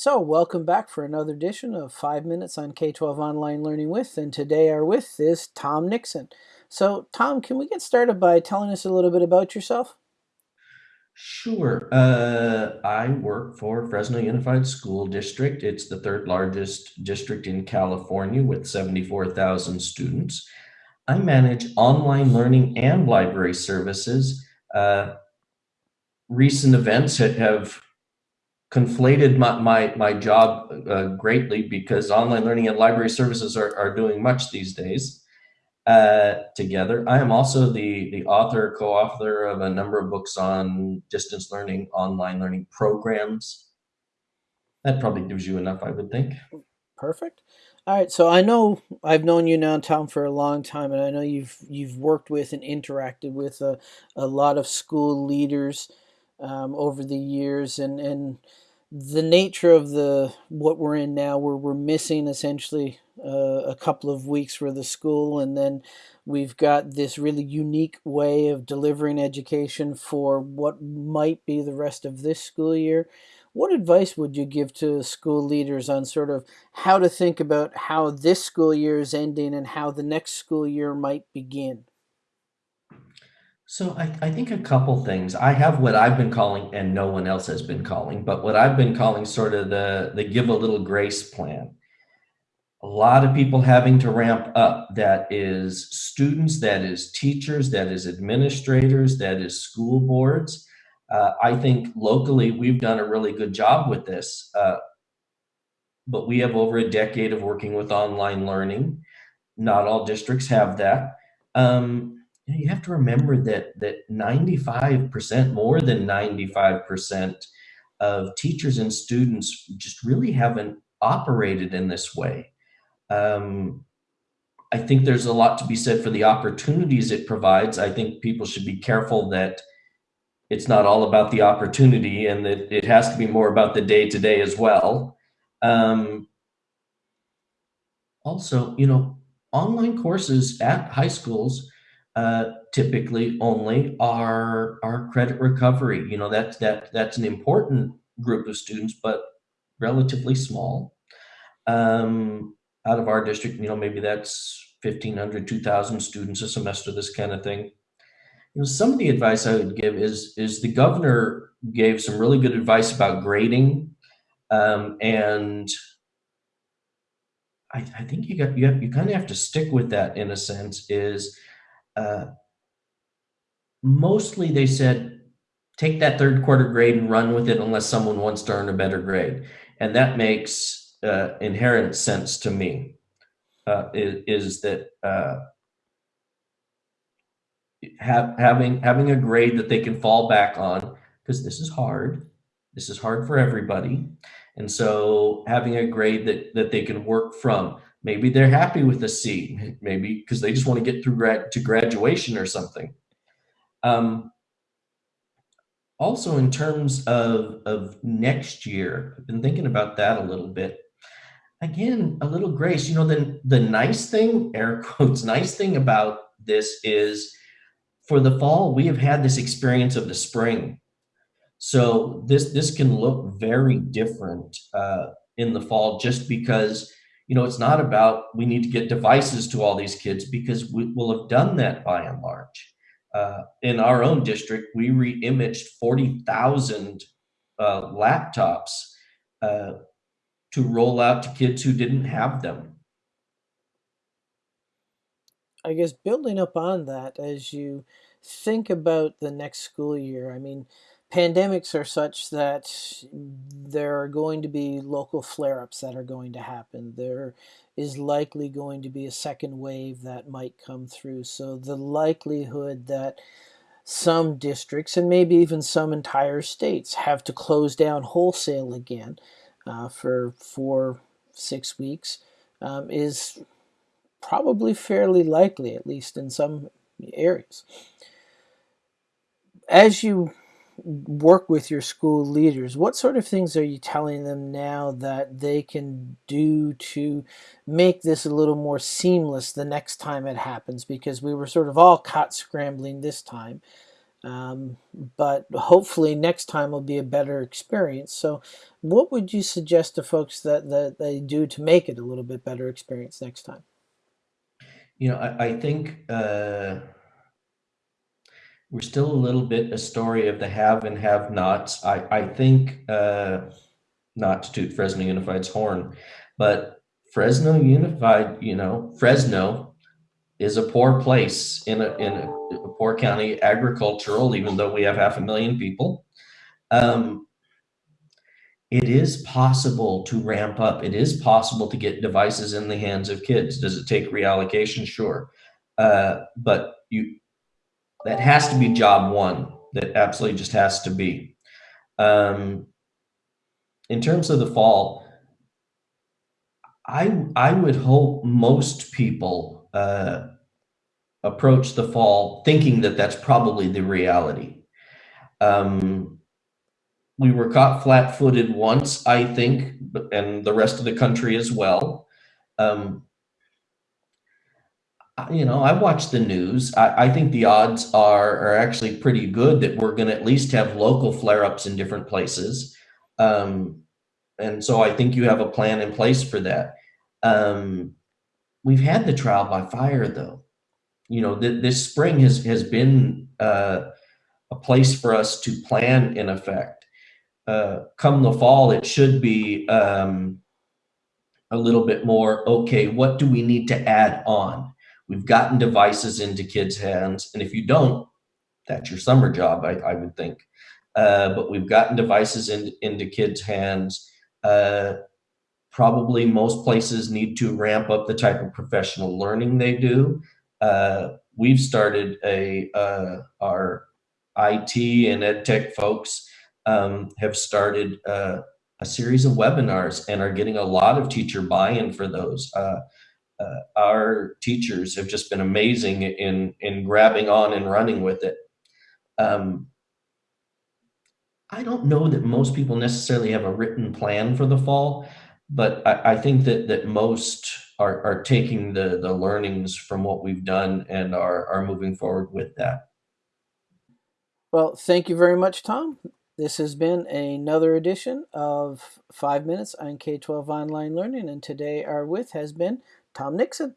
So, welcome back for another edition of 5 Minutes on K 12 Online Learning with. And today, our with is Tom Nixon. So, Tom, can we get started by telling us a little bit about yourself? Sure. Uh, I work for Fresno Unified School District. It's the third largest district in California with 74,000 students. I manage online learning and library services. Uh, recent events have conflated my, my, my job uh, greatly because online learning and library services are, are doing much these days uh, together. I am also the, the author, co-author of a number of books on distance learning, online learning programs. That probably gives you enough, I would think. Perfect. All right, so I know I've known you now, Tom, for a long time, and I know you've you've worked with and interacted with a, a lot of school leaders um, over the years, and and the nature of the what we're in now, where we're missing essentially uh, a couple of weeks for the school, and then we've got this really unique way of delivering education for what might be the rest of this school year. What advice would you give to school leaders on sort of how to think about how this school year is ending and how the next school year might begin? So I, I think a couple things. I have what I've been calling, and no one else has been calling, but what I've been calling sort of the the give a little grace plan. A lot of people having to ramp up. That is students, that is teachers, that is administrators, that is school boards. Uh, I think locally we've done a really good job with this, uh, but we have over a decade of working with online learning. Not all districts have that. Um, you, know, you have to remember that that 95%, more than 95% of teachers and students just really haven't operated in this way. Um, I think there's a lot to be said for the opportunities it provides. I think people should be careful that it's not all about the opportunity and that it has to be more about the day to day as well. Um, also, you know, online courses at high schools uh, typically only are are credit recovery. You know, that's that that's an important group of students, but relatively small. Um, out of our district, you know, maybe that's 1,500, 2,000 students a semester, this kind of thing. You know, some of the advice I would give is is the governor gave some really good advice about grading, um, and I, I think you got you you kind of have to stick with that in a sense. Is uh, mostly they said, take that third quarter grade and run with it unless someone wants to earn a better grade. And that makes uh, inherent sense to me, uh, is, is, that uh, have, having, having a grade that they can fall back on, because this is hard. This is hard for everybody. And so having a grade that, that they can work from, maybe they're happy with a C, maybe because they just want to get through grad to graduation or something. Um, also, in terms of, of next year, I've been thinking about that a little bit. Again, a little grace. You know, the, the nice thing, air quotes, nice thing about this is for the fall, we have had this experience of the spring. So this this can look very different uh, in the fall just because you know it's not about we need to get devices to all these kids because we will have done that by and large uh, in our own district, we re-imaged 40,000 uh, laptops uh, to roll out to kids who didn't have them. I guess building up on that, as you think about the next school year, I mean, pandemics are such that there are going to be local flare ups that are going to happen. There is likely going to be a second wave that might come through. So the likelihood that some districts and maybe even some entire states have to close down wholesale again uh, for four, six weeks um, is probably fairly likely, at least in some areas. As you work with your school leaders, what sort of things are you telling them now that they can do to make this a little more seamless the next time it happens? Because we were sort of all caught scrambling this time. Um, but hopefully next time will be a better experience. So, what would you suggest to folks that, that they do to make it a little bit better experience next time? You know, I, I think uh, we're still a little bit a story of the have and have nots. I, I think, uh, not to toot Fresno Unified's horn, but Fresno Unified, you know, Fresno is a poor place in a, in a, a poor county, agricultural, even though we have half a million people. Um, it is possible to ramp up. It is possible to get devices in the hands of kids. Does it take reallocation? Sure. Uh, but you that has to be job one. That absolutely just has to be. Um, in terms of the fall, I I would hope most people uh, approach the fall thinking that that's probably the reality. Um, we were caught flat-footed once, I think, and the rest of the country as well. Um, you know, I watch the news. I, I think the odds are are actually pretty good that we're going to at least have local flare-ups in different places. Um, and so I think you have a plan in place for that. Um, we've had the trial by fire, though. You know, th- this spring has has been uh, a place for us to plan in effect. Uh, come the fall, it should be um, a little bit more. Okay, what do we need to add on? We've gotten devices into kids' hands, and if you don't, that's your summer job, I, I would think. Uh, but we've gotten devices in, into kids' hands. Uh, probably most places need to ramp up the type of professional learning they do. Uh, we've started a uh, our IT and ed tech folks um, have started uh, a series of webinars and are getting a lot of teacher buy-in for those. Uh, our teachers have just been amazing in in grabbing on and running with it. Um, I don't know that most people necessarily have a written plan for the fall, but I, I think that that most are, are taking the the learnings from what we've done and are are moving forward with that. Well, thank you very much, Tom. This has been another edition of Five Minutes on K 12 Online Learning, and today our with has been Tom Nixon.